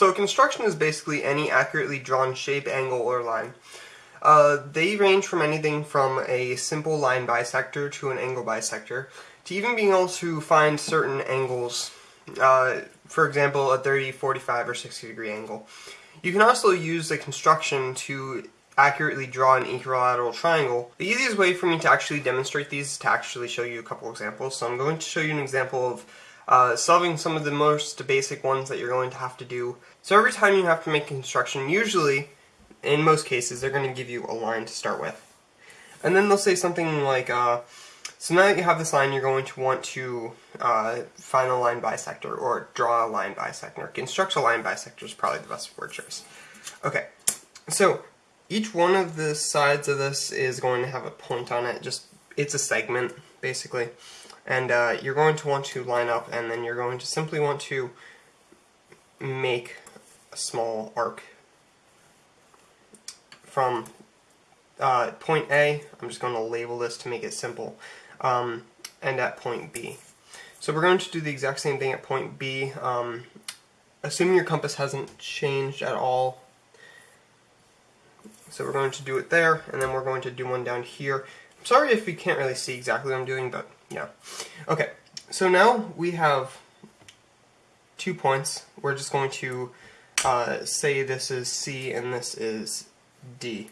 So construction is basically any accurately drawn shape, angle, or line. Uh, they range from anything from a simple line bisector to an angle bisector, to even being able to find certain angles, uh, for example a 30, 45, or 60 degree angle. You can also use the construction to accurately draw an equilateral triangle. The easiest way for me to actually demonstrate these is to actually show you a couple examples. So I'm going to show you an example of uh, solving some of the most basic ones that you're going to have to do. So every time you have to make construction, usually, in most cases, they're going to give you a line to start with. And then they'll say something like, uh, so now that you have this line, you're going to want to uh, find a line bisector, or draw a line bisector. Construct a line bisector is probably the best word choice. Okay, so each one of the sides of this is going to have a point on it. Just It's a segment, basically. And uh, you're going to want to line up, and then you're going to simply want to make a small arc from uh, point A, I'm just going to label this to make it simple, um, and at point B. So we're going to do the exact same thing at point B. Um, assuming your compass hasn't changed at all so we're going to do it there, and then we're going to do one down here. I'm sorry if you can't really see exactly what I'm doing, but yeah. Okay, so now we have two points. We're just going to uh, say this is C and this is D.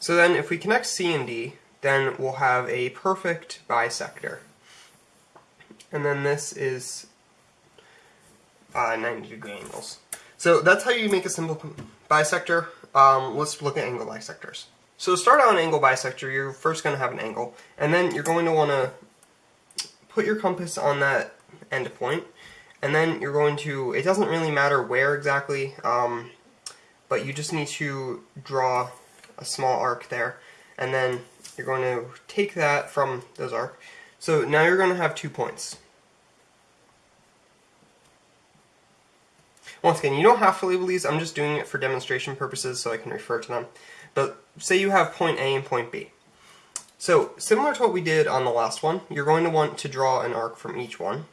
So then if we connect C and D, then we'll have a perfect bisector. And then this is uh, 90 degree angles. So that's how you make a simple bisector. Um, let's look at angle bisectors. So to start out an angle bisector, you're first going to have an angle, and then you're going to want to put your compass on that end point, and then you're going to, it doesn't really matter where exactly, um, but you just need to draw a small arc there, and then you're going to take that from those arc. So now you're going to have two points. Once again, you don't have to label these, I'm just doing it for demonstration purposes so I can refer to them. But say you have point A and point B. So, similar to what we did on the last one, you're going to want to draw an arc from each one.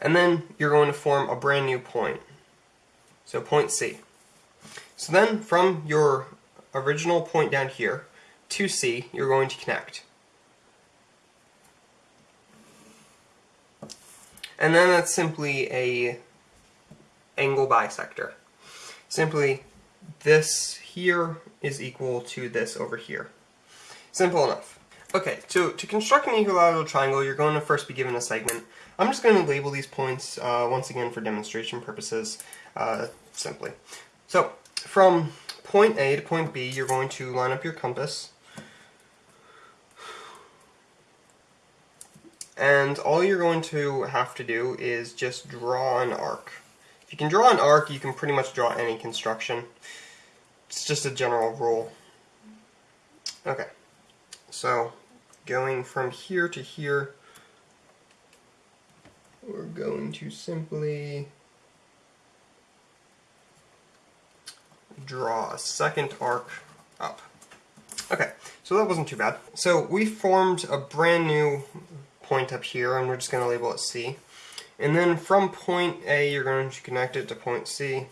And then you're going to form a brand new point. So point C. So then from your original point down here to C, you're going to connect. And then that's simply a angle bisector. Simply, this here is equal to this over here. Simple enough. Okay, so to construct an equilateral triangle, you're going to first be given a segment. I'm just going to label these points, uh, once again for demonstration purposes, uh, simply. So, from point A to point B, you're going to line up your compass. and all you're going to have to do is just draw an arc. If you can draw an arc, you can pretty much draw any construction. It's just a general rule. Okay, so going from here to here, we're going to simply draw a second arc up. Okay, so that wasn't too bad. So we formed a brand new point up here, and we're just going to label it C. And then from point A, you're going to connect it to point C.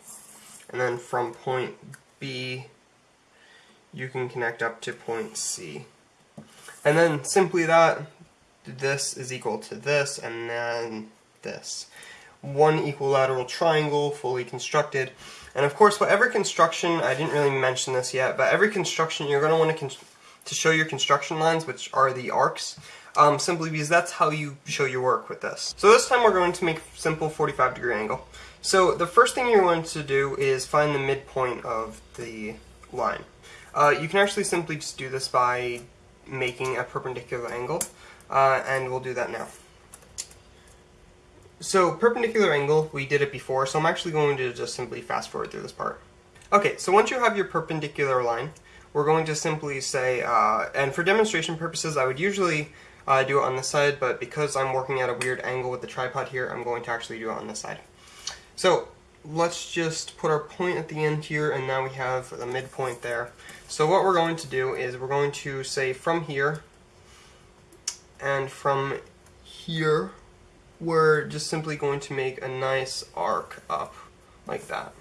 And then from point B, you can connect up to point C. And then simply that, this is equal to this, and then this. One equilateral triangle, fully constructed. And of course, whatever construction, I didn't really mention this yet, but every construction, you're going to want to, to show your construction lines, which are the arcs um, simply because that's how you show your work with this. So this time we're going to make a simple 45 degree angle. So the first thing you're going to do is find the midpoint of the line. Uh, you can actually simply just do this by making a perpendicular angle, uh, and we'll do that now. So perpendicular angle, we did it before, so I'm actually going to just simply fast forward through this part. Okay, so once you have your perpendicular line, we're going to simply say, uh, and for demonstration purposes, I would usually uh, do it on this side, but because I'm working at a weird angle with the tripod here, I'm going to actually do it on this side. So let's just put our point at the end here, and now we have the midpoint there. So what we're going to do is we're going to say from here, and from here we're just simply going to make a nice arc up like that.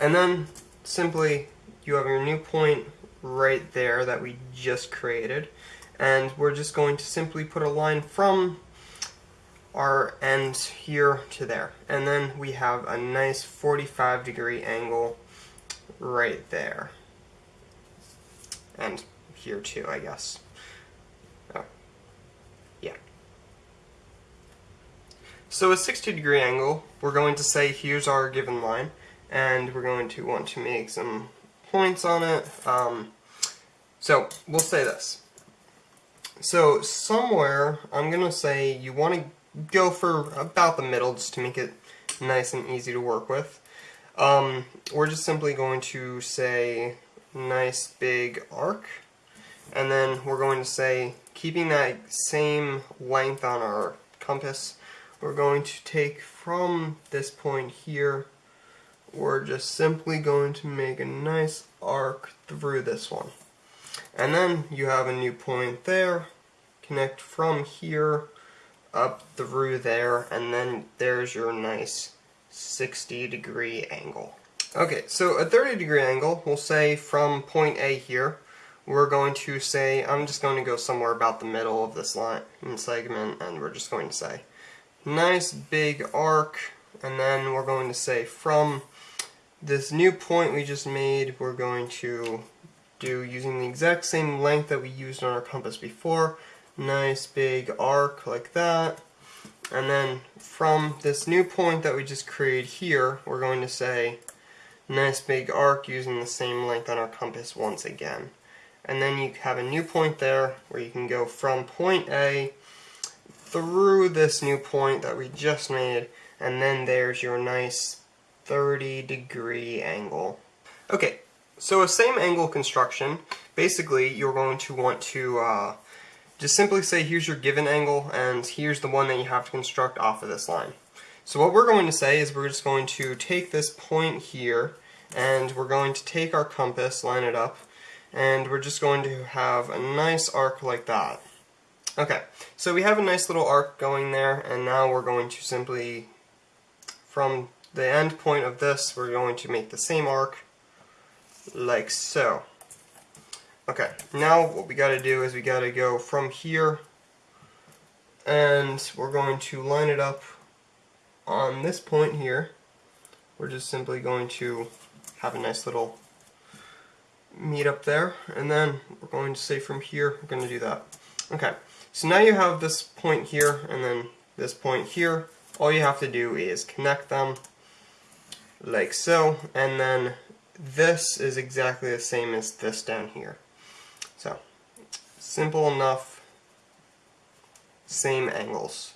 And then simply you have your new point right there that we just created and we're just going to simply put a line from our end here to there. And then we have a nice 45 degree angle right there. And here too I guess. Oh. yeah. So a 60 degree angle we're going to say here's our given line and we're going to want to make some points on it. Um, so we'll say this so somewhere, I'm going to say you want to go for about the middle just to make it nice and easy to work with. Um, we're just simply going to say nice big arc and then we're going to say keeping that same length on our compass we're going to take from this point here we're just simply going to make a nice arc through this one and then you have a new point there, connect from here up through there, and then there's your nice 60 degree angle. Okay, so a 30 degree angle, we'll say from point A here, we're going to say, I'm just going to go somewhere about the middle of this line and segment, and we're just going to say, nice big arc, and then we're going to say from this new point we just made, we're going to do using the exact same length that we used on our compass before. Nice big arc like that. And then from this new point that we just created here, we're going to say nice big arc using the same length on our compass once again. And then you have a new point there where you can go from point A through this new point that we just made, and then there's your nice 30 degree angle. Okay, so a same angle construction, basically you're going to want to uh, just simply say here's your given angle and here's the one that you have to construct off of this line. So what we're going to say is we're just going to take this point here and we're going to take our compass, line it up, and we're just going to have a nice arc like that. Okay, so we have a nice little arc going there and now we're going to simply, from the end point of this, we're going to make the same arc like so. Okay, now what we got to do is we got to go from here and we're going to line it up on this point here. We're just simply going to have a nice little meet up there and then we're going to say from here we're going to do that. Okay, so now you have this point here and then this point here. All you have to do is connect them like so and then this is exactly the same as this down here. So, simple enough, same angles.